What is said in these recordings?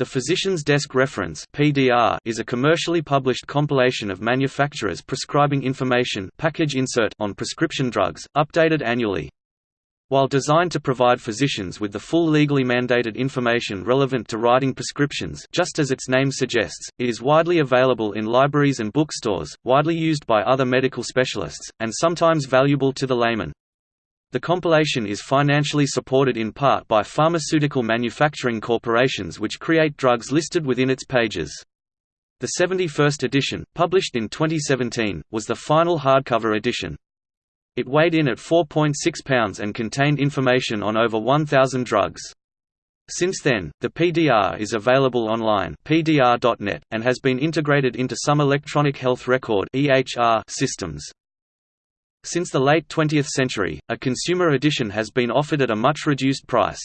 The Physician's Desk Reference (PDR) is a commercially published compilation of manufacturers prescribing information package insert on prescription drugs, updated annually. While designed to provide physicians with the full legally mandated information relevant to writing prescriptions just as its name suggests, it is widely available in libraries and bookstores, widely used by other medical specialists, and sometimes valuable to the layman. The compilation is financially supported in part by pharmaceutical manufacturing corporations which create drugs listed within its pages. The 71st edition, published in 2017, was the final hardcover edition. It weighed in at 4.6 pounds and contained information on over 1,000 drugs. Since then, the PDR is available online pdr.net, and has been integrated into some electronic health record systems. Since the late 20th century, a consumer edition has been offered at a much reduced price.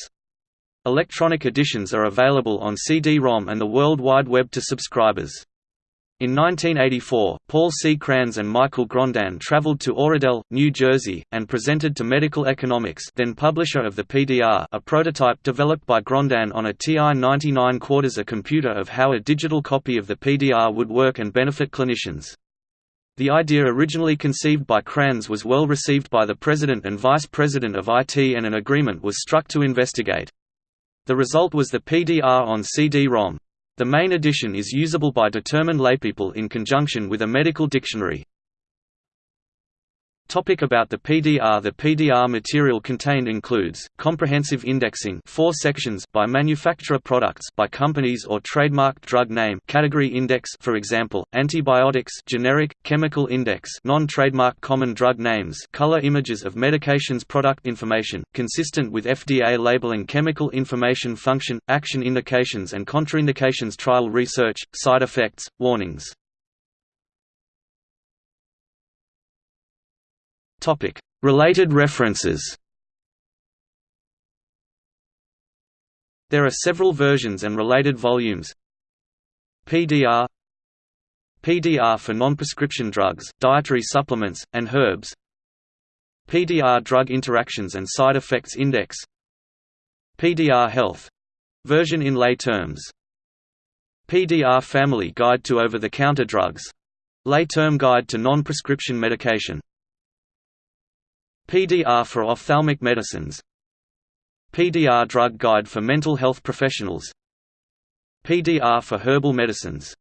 Electronic editions are available on CD-ROM and the World Wide Web to subscribers. In 1984, Paul C. Kranz and Michael Grondin traveled to Oradell, New Jersey, and presented to Medical Economics then publisher of the PDR a prototype developed by Grondin on a TI-99/4A a computer of how a digital copy of the PDR would work and benefit clinicians. The idea originally conceived by Kranz was well received by the President and Vice President of IT and an agreement was struck to investigate. The result was the PDR on CD-ROM. The main edition is usable by determined laypeople in conjunction with a medical dictionary. Topic about the PDR The PDR material contained includes, comprehensive indexing four sections by manufacturer products by companies or trademarked drug name category index for example, antibiotics generic, chemical index non-trademark common drug names color images of medications product information, consistent with FDA labeling chemical information function, action indications and contraindications trial research, side effects, warnings Related references. There are several versions and related volumes. PDR PDR for non-prescription drugs, dietary supplements, and herbs. PDR Drug Interactions and Side Effects Index. PDR Health — version in lay terms. PDR Family Guide to Over-the-Counter Drugs — lay term guide to non-prescription medication PDR for ophthalmic medicines. PDR Drug Guide for Mental Health Professionals. PDR for Herbal Medicines